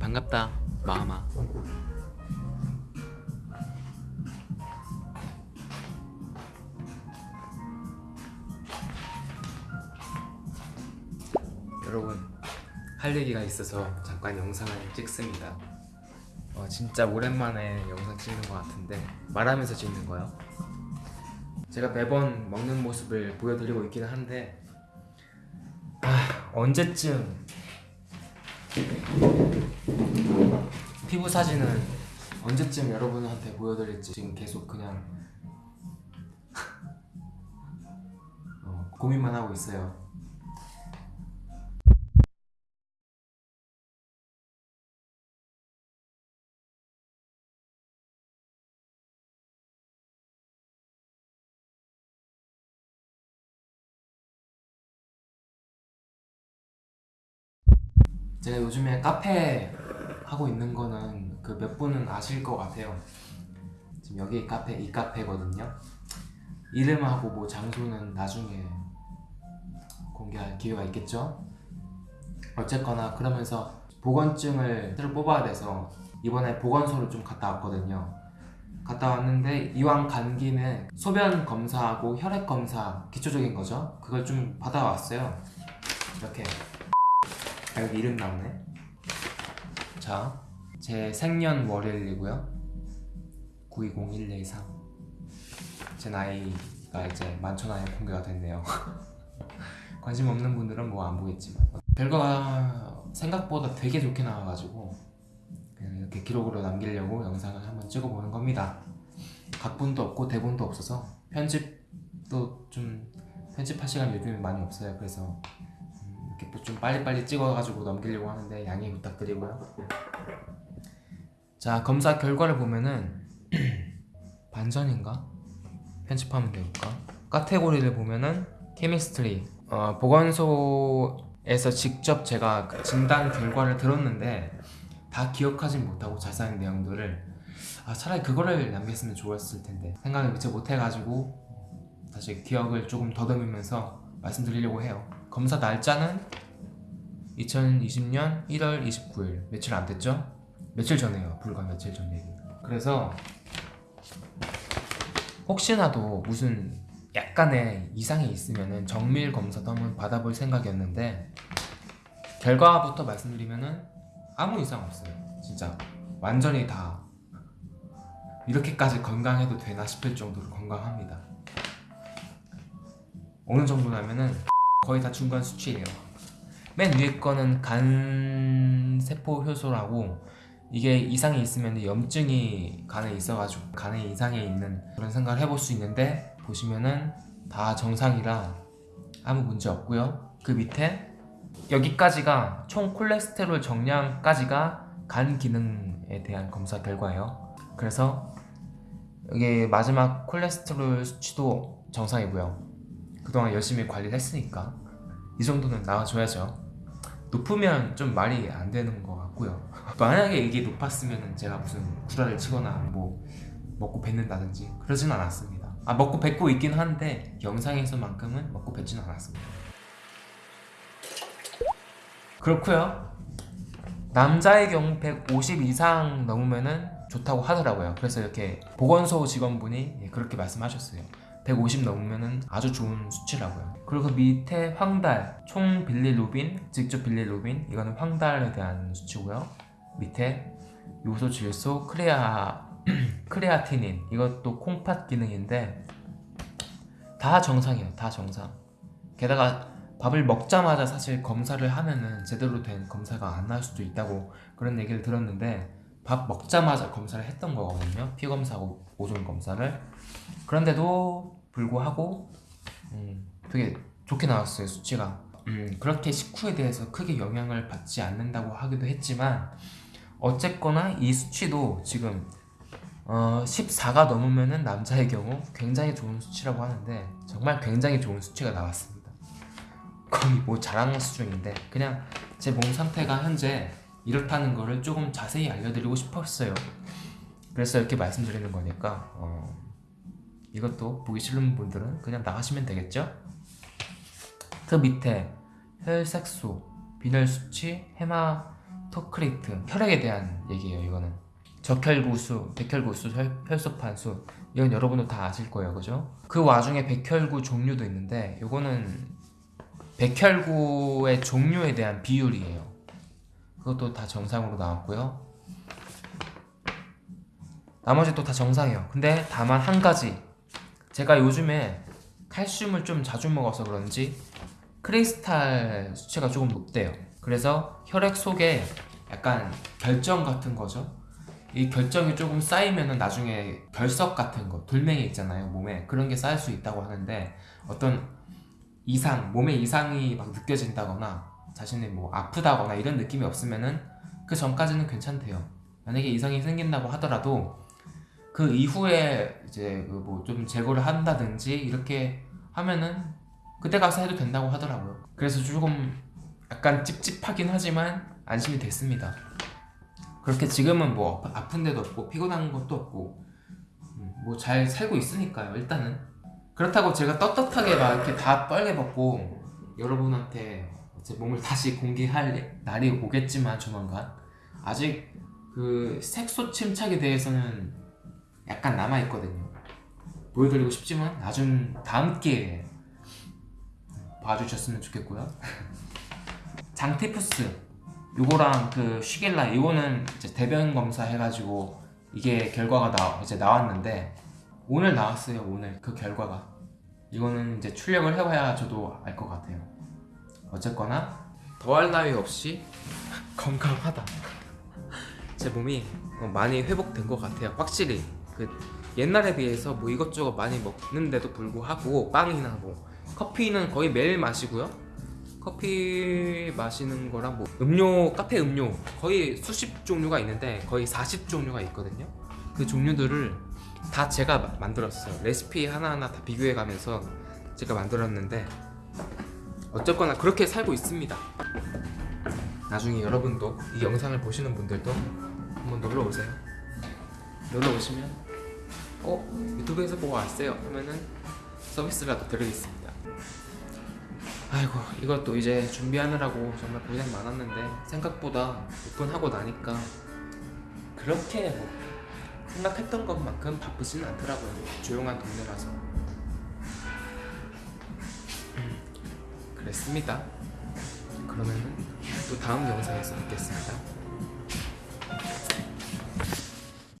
반갑다 마마. 여러분 할 얘기가 있어서 잠깐 영상을 찍습니다. 어, 진짜 오랜만에 영상 찍는 것 같은데 말하면서 찍는 거요? 제가 매번 먹는 모습을 보여드리고 있기는 한데 아 언제쯤 피부 사진은 언제쯤 여러분한테 보여드릴지 지금 계속 그냥 어, 고민만 하고 있어요 제가 요즘에 카페 하고 있는 거는 그 몇 분은 아실 것 같아요. 지금 여기 카페 이 카페거든요. 이름하고 뭐 장소는 나중에 공개할 기회가 있겠죠. 어쨌거나 그러면서 보건증을 뽑아야 돼서 이번에 보건소를 좀 갔다 왔거든요. 갔다 왔는데 이왕 간 김에 소변 검사하고 혈액 검사 기초적인 거죠. 그걸 좀 받아왔어요. 이렇게 아, 여기 이름 나오네. 자, 제 생년월일이고요. 920113. 제 나이가 이제 만천하에 공개가 됐네요. 관심 없는 분들은 뭐 안 보겠지만 결과가 생각보다 되게 좋게 나와가지고 그냥 이렇게 기록으로 남기려고 영상을 한번 찍어보는 겁니다. 각본도 없고 대본도 없어서 편집도 좀 편집할 시간 요즘에 많이 없어요. 그래서 좀 빨리빨리 찍어가지고 넘기려고 하는데 양해 부탁드리고요. 자 검사 결과를 보면은 반전인가? 편집하면 될까? 카테고리를 보면은 케미스트리 어, 보건소에서 직접 제가 그 진단 결과를 들었는데 다 기억하진 못하고 자세한 내용들을 아 차라리 그거를 남겼으면 좋았을 텐데 생각을 미처 못해가지고 다시 기억을 조금 더듬으면서 말씀드리려고 해요 검사 날짜는 2020년 1월 29일. 며칠 안 됐죠? 며칠 전에요. 불과 며칠 전 얘기. 그래서 혹시나도 무슨 약간의 이상이 있으면은 정밀 검사도 한번 받아볼 생각이었는데 결과부터 말씀드리면은 아무 이상 없어요. 진짜 완전히 다 이렇게까지 건강해도 되나 싶을 정도로 건강합니다. 어느 정도냐면은 거의 다 중간 수치예요 맨 위에 거는 간세포 효소라고 이게 이상이 있으면 염증이 간에 있어가지고 간에 이상이 있는 그런 생각을 해볼 수 있는데 보시면은 다 정상이라 아무 문제 없고요. 그 밑에 여기까지가 총 콜레스테롤 정량까지가 간 기능에 대한 검사 결과예요. 그래서 여기 마지막 콜레스테롤 수치도 정상이고요. 그동안 열심히 관리를 했으니까 이 정도는 나와줘야죠. 높으면 좀 말이 안 되는 것 같고요. 만약에 이게 높았으면 제가 무슨 구라를 치거나 뭐 먹고 뱉는다든지 그러진 않았습니다. 아 먹고 뱉고 있긴 한데 영상에서만큼은 먹고 뱉지는 않았습니다. 그렇고요. 남자의 경우 150 이상 넘으면 은 좋다고 하더라고요. 그래서 이렇게 보건소 직원분이 예, 그렇게 말씀하셨어요 150 넘으면 아주 좋은 수치라고요. 그리고 그 밑에 황달 총 빌리루빈 직접 빌리루빈 이거는 황달에 대한 수치고요. 밑에 요소 질소 크레아 크레아티닌 이것도 콩팥 기능인데 다 정상이에요 다 정상. 게다가 밥을 먹자마자 사실 검사를 하면은 제대로 된 검사가 안 나올 수도 있다고 그런 얘기를 들었는데 밥 먹자마자 검사를 했던 거거든요. 피 검사하고 오존 검사를. 그런데도 불구하고 음, 되게 좋게 나왔어요 수치가. 음, 그렇게 식후에 대해서 크게 영향을 받지 않는다고 하기도 했지만 어쨌거나 이 수치도 지금 어, 14가 넘으면은 남자의 경우 굉장히 좋은 수치라고 하는데 정말 굉장히 좋은 수치가 나왔습니다. 거의 뭐 자랑 수준인데 그냥 제 몸 상태가 현재 이렇다는 거를 조금 자세히 알려드리고 싶었어요. 그래서 이렇게 말씀드리는 거니까 어, 이것도 보기 싫은 분들은 그냥 나가시면 되겠죠? 그 밑에 혈색소, 빈혈 수치, 해마 토크레이트 혈액에 대한 얘기예요 이거는. 적혈구수, 백혈구수, 혈, 혈소판수. 이건 여러분도 다 아실 거예요 그죠? 그 와중에 백혈구 종류도 있는데 이거는 백혈구의 종류에 대한 비율이에요. 그것도 다 정상으로 나왔고요. 나머지 또 다 정상이에요. 근데 다만 한 가지 제가 요즘에 칼슘을 좀 자주 먹어서 그런지 크리스탈 수치가 조금 높대요. 그래서 혈액 속에 약간 결정 같은 거죠? 이 결정이 조금 쌓이면은 나중에 결석 같은 거 돌멩이 있잖아요 몸에. 그런 게 쌓일 수 있다고 하는데 어떤 이상 몸에 이상이 막 느껴진다거나 자신이 뭐 아프다거나 이런 느낌이 없으면은 그 전까지는 괜찮대요. 만약에 이상이 생긴다고 하더라도 그 이후에 이제 그 뭐 좀 제거를 한다든지 이렇게 하면은 그때 가서 해도 된다고 하더라고요. 그래서 조금 약간 찝찝하긴 하지만 안심이 됐습니다. 그렇게 지금은 뭐 아픈 데도 없고 피곤한 것도 없고 뭐 잘 살고 있으니까요 일단은. 그렇다고 제가 떳떳하게 막 이렇게 다 빨개 벗고 여러분한테 제 몸을 다시 공개할 날이 오겠지만 조만간. 아직 그 색소 침착에 대해서는 약간 남아있거든요. 보여드리고 싶지만 나중 다음 기회에 봐주셨으면 좋겠고요. 장티푸스 요거랑 그 쉬겔라 이거는 이제 대변 검사 해가지고 이게 결과가 나 이제 나왔는데 오늘 나왔어요 오늘 그 결과가. 이거는 이제 출력을 해봐야 저도 알 것 같아요. 어쨌거나 더할 나위 없이 건강하다. 제 몸이 어, 많이 회복된 것 같아요 확실히 그 옛날에 비해서 뭐 이것저것 많이 먹는데도 불구하고 빵이나 뭐 커피는 거의 매일 마시고요. 커피 마시는 거랑 뭐 음료 카페 음료 거의 수십 종류가 있는데 거의 40 종류가 있거든요. 그 종류들을 다 제가 마- 만들었어요. 레시피 하나하나 다 비교해 가면서 제가 만들었는데 어쨌거나 그렇게 살고 있습니다. 나중에 여러분도 이 영상을 보시는 분들도 한번 놀러 오세요. 놀러 오시면 어? 유튜브에서 보고 왔어요. 하면은 서비스라도 드리겠습니다. 아이고 이것도 이제 준비하느라고 정말 고생 많았는데 생각보다 오픈하고 나니까 그렇게 뭐 생각했던 것만큼 바쁘지는 않더라고요. 조용한 동네라서. 음, 그랬습니다. 그러면은 또 다음 영상에서 뵙겠습니다